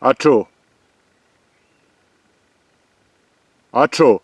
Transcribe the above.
Atro. Atro.